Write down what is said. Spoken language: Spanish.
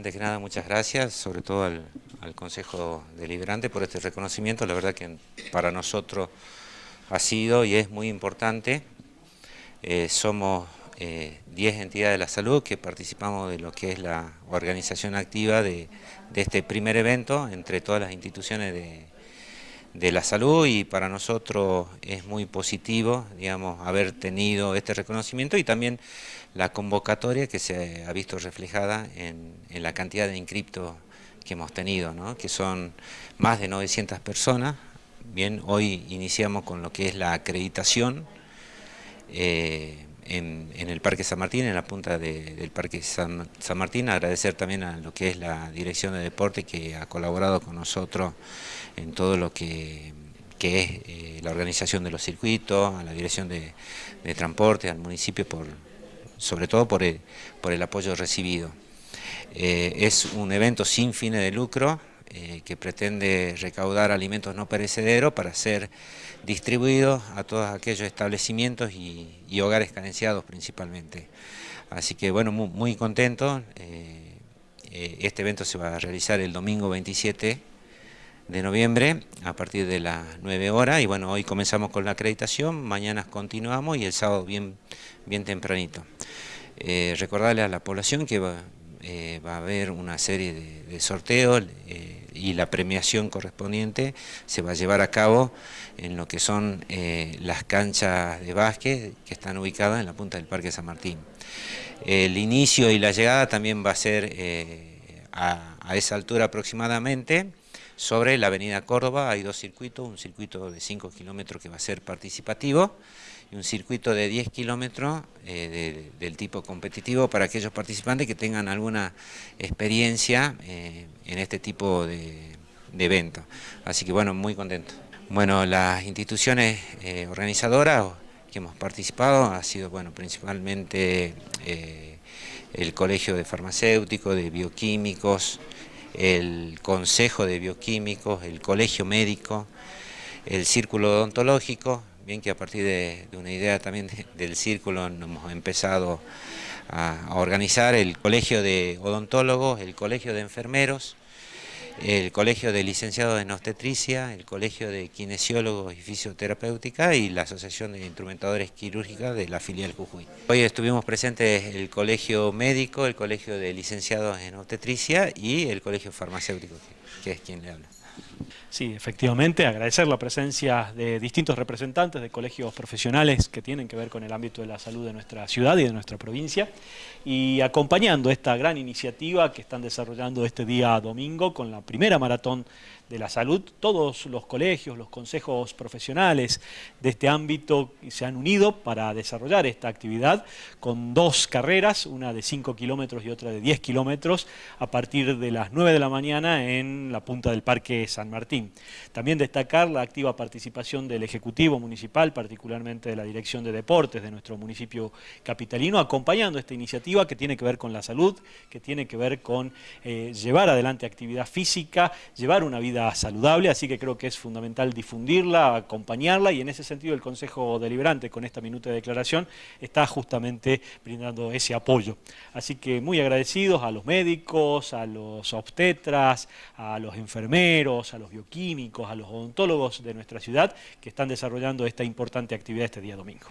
Antes que nada, muchas gracias, sobre todo al, Consejo Deliberante por este reconocimiento. La verdad que para nosotros ha sido y es muy importante. Eh, somos 10 eh, entidades de la salud que participamos de lo que es la organización activa de, de este primer evento entre todas las instituciones de, de la salud y para nosotros es muy positivo, digamos, haber tenido este reconocimiento y también la convocatoria que se ha visto reflejada en, la cantidad de inscriptos que hemos tenido, ¿no? que son más de 900 personas. Bien, hoy iniciamos con lo que es la acreditación eh, en, el Parque San Martín, en la punta del Parque San, San Martín. Agradecer también a lo que es la Dirección de Deporte que ha colaborado con nosotros en todo lo que, es eh, la organización de los circuitos, a la dirección de, transporte, al municipio, por, sobre todo por el, por el apoyo recibido. Eh, es un evento sin fines de lucro eh, que pretende recaudar alimentos no perecederos para ser distribuidos a todos aquellos establecimientos y, hogares carenciados principalmente. Así que bueno, muy, contento. este evento se va a realizar el domingo 27 de noviembre a partir de las 9 horas y bueno, hoy comenzamos con la acreditación, mañana continuamos y el sábado bien, bien tempranito. Eh, recordarle a la población que va, eh, va a haber una serie de, sorteos eh, y la premiación correspondiente se va a llevar a cabo en lo que son las canchas de básquet que están ubicadas en la punta del Parque San Martín. El inicio y la llegada también va a ser a, a esa altura aproximadamente, sobre la avenida Córdoba hay dos circuitos, un circuito de 5 kilómetros que va a ser participativo y un circuito de 10 kilómetros eh, del tipo competitivo para aquellos participantes que tengan alguna experiencia eh, en este tipo de, eventos. Así que bueno, muy contento. Bueno, las instituciones eh, organizadoras que hemos participado ha sido bueno principalmente el Colegio de Farmacéuticos, de Bioquímicos, el Consejo de Bioquímicos, el Colegio Médico, el Círculo Odontológico, bien que a partir de, una idea también del círculo hemos empezado a, a organizar el Colegio de Odontólogos, el Colegio de Enfermeros, el Colegio de Licenciados en Obstetricia, el Colegio de Kinesiólogos y Fisioterapéutica y la Asociación de Instrumentadores Quirúrgicas de la filial Jujuy. Hoy estuvimos presentes el Colegio Médico, el Colegio de Licenciados en Obstetricia y el Colegio Farmacéutico, que es quien le habla. Sí, efectivamente, agradecer la presencia de distintos representantes de colegios profesionales que tienen que ver con el ámbito de la salud de nuestra ciudad y de nuestra provincia y acompañando esta gran iniciativa que están desarrollando este día domingo con la primera maratón de la salud, todos los colegios, los consejos profesionales de este ámbito se han unido para desarrollar esta actividad con dos carreras, una de 5 kilómetros y otra de 10 kilómetros, a partir de las 9 de la mañana en la punta del Parque San Martín. También destacar la activa participación del Ejecutivo Municipal, particularmente de la Dirección de Deportes de nuestro municipio capitalino, acompañando esta iniciativa que tiene que ver con la salud, que tiene que ver con eh, llevar adelante actividad física, llevar una vida saludable, así que creo que es fundamental difundirla, acompañarla y en ese sentido el Consejo Deliberante con esta minuta de declaración está justamente brindando ese apoyo. Así que muy agradecidos a los médicos, a los obstetras, a los enfermeros, a los bioquímicos, a los odontólogos de nuestra ciudad que están desarrollando esta importante actividad este día domingo.